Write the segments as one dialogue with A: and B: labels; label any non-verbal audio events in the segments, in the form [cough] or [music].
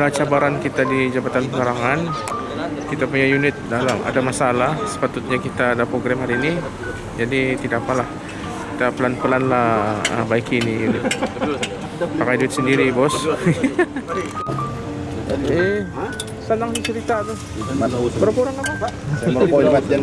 A: Inilah cabaran kita di Jabatan Penerangan. Kita punya unit dalam ada masalah. Sepatutnya kita ada program hari ini. Jadi tidak apalah. Kita pelan-pelan lah uh, baiki ini unit. Pakai duit sendiri bos. [laughs] eh, senang cerita tu. Berapa orang apa?
B: Saya merokok di matian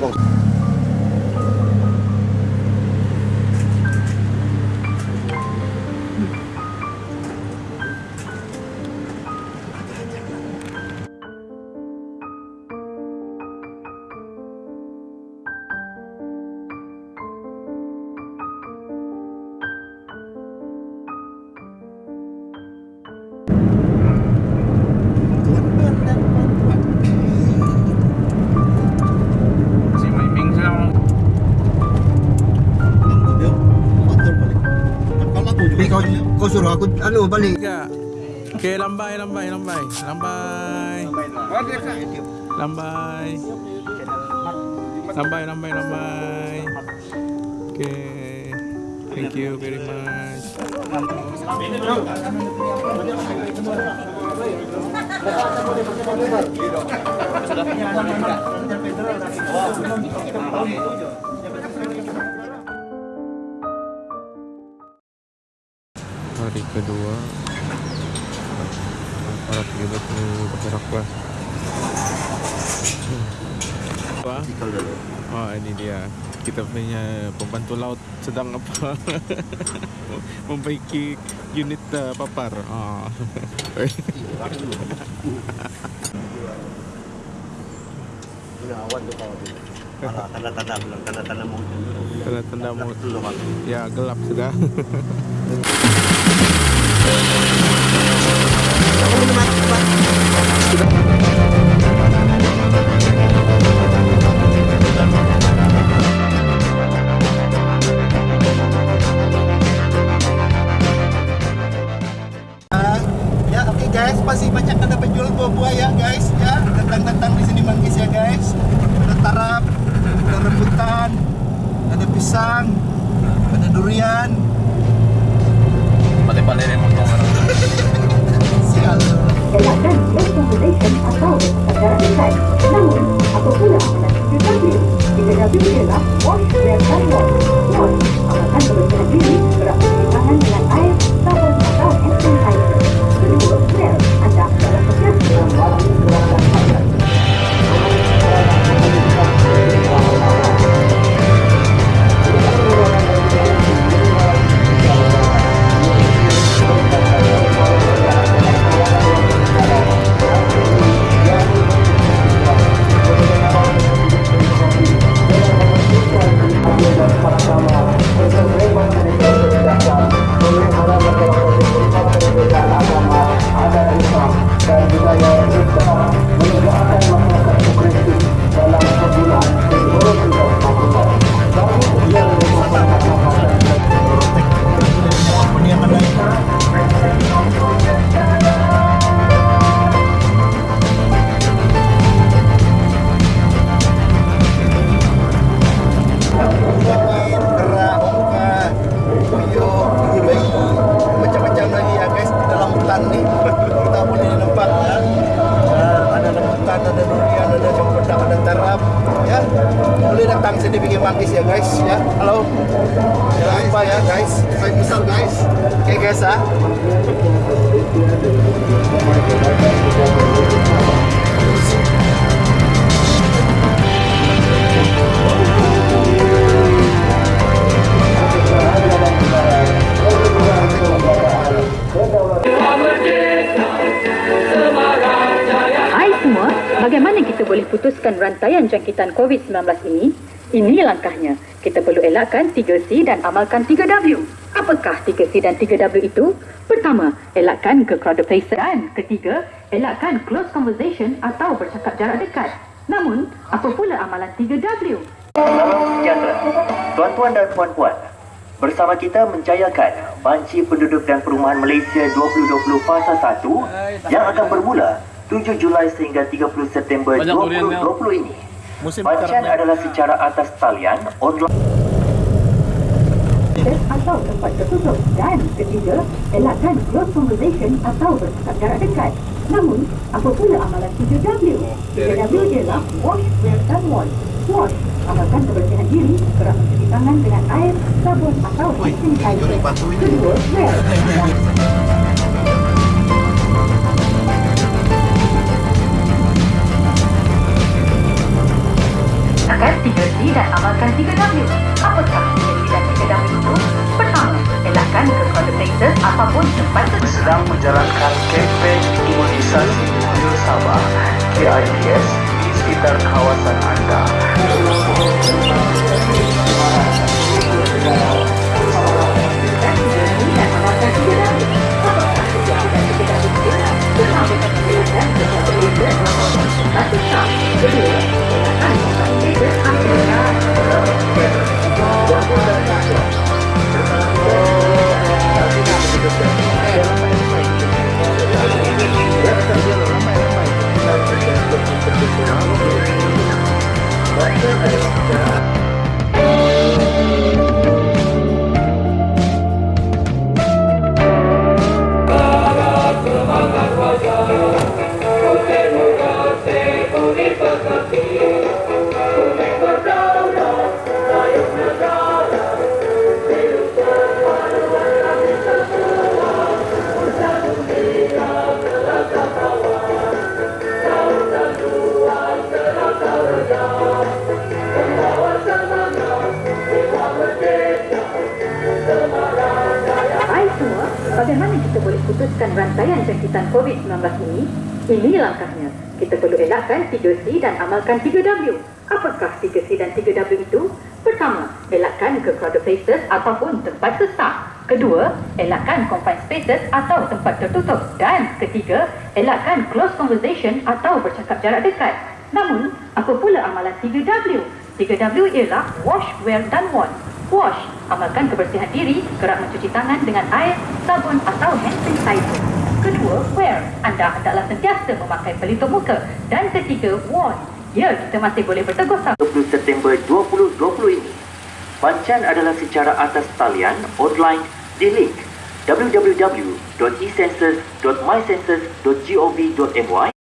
B: suruh aku anu balik.
A: Okey, lambai, lambai, lambai. Lambai. Lambai. Lambai, lambai, lambai. Okay. Thank you very much. Hari kedua para pejabat ni bergerak kelas. Apa? Oh ini dia kita punya pembantu laut sedang apa [laughs] membaiki unit uh, papar. Oh.
B: Tanda-tanda bilang tanda-tanda mau.
A: Tanda-tanda mau ya gelap sudah. [laughs]
B: Ya, guys, masih banyak ada penjual buah-buah ya guys. Ya, datang-datang di sini manggis ya guys. Ada tarap, ada rambutan, ada pisang, ada durian.
C: de cuál
B: era el. Ada durian, ada cempedak, ada tarap ya. Boleh datang sini bikin manggis ya guys ya. Halo. Jangan lupa ya guys. Saya besar guys. Oke guys.
C: Hai rantaian jangkitan COVID-19 ini? Ini langkahnya. Kita perlu elakkan 3C dan amalkan 3W. Apakah 3C dan 3W itu? Pertama, elakkan ke crowded places. Dan ketiga, elakkan close conversation atau bercakap jarak dekat. Namun, apa pula amalan 3W?
D: Salam sejahtera. Tuan-tuan dan puan-puan, bersama kita menjayakan Banci Penduduk dan Perumahan Malaysia 2020 Fasa 1 yang akan bermula 7 Julai sehingga 30 September
E: Banyak durian dia.
D: 2020 ini.
B: Musim karamnya.
D: adalah secara atas talian online
C: atau tempat tertutup. Dan ketiga, elakkan close conversation atau bercakap jarak dekat. Namun, apa pula amalan 3W? 3W ialah wash, wear dan wash. Wash, amalkan kebersihan diri, kerap mencuci tangan dengan air, sabun atau hand sanitizer. Kedua, wear. Akan 3C dan amalkan 3W. Apakah 3C dan 3W itu? Pertama, elakkan ke places ataupun tempat tertutup.
B: sedang menjalankan kempen imunisasi Kudus Sabah KIPS di sekitar kawasan anda.
C: Bagaimana kita boleh putuskan rantaian jangkitan COVID-19 ini? Ini langkahnya. Kita perlu elakkan 3C dan amalkan 3W. Apakah 3C dan 3W itu? Pertama, elakkan ke crowded places ataupun tempat sesak. Kedua, elakkan confined spaces atau tempat tertutup. Dan ketiga, elakkan close conversation atau bercakap jarak dekat. Namun, apa pula amalan 3W? 3W ialah wash, wear dan want. Wash, amalkan kebersihan diri, kerap mencuci tangan dengan air, sabun atau hand sanitizer. Kedua, wear, anda hendaklah sentiasa memakai pelitup muka. Dan ketiga, want, ya kita masih boleh bertegur sapa.
B: 20 September 2020 ini. Pancan adalah secara atas talian online di link www.ecensus.mycensus.gov.my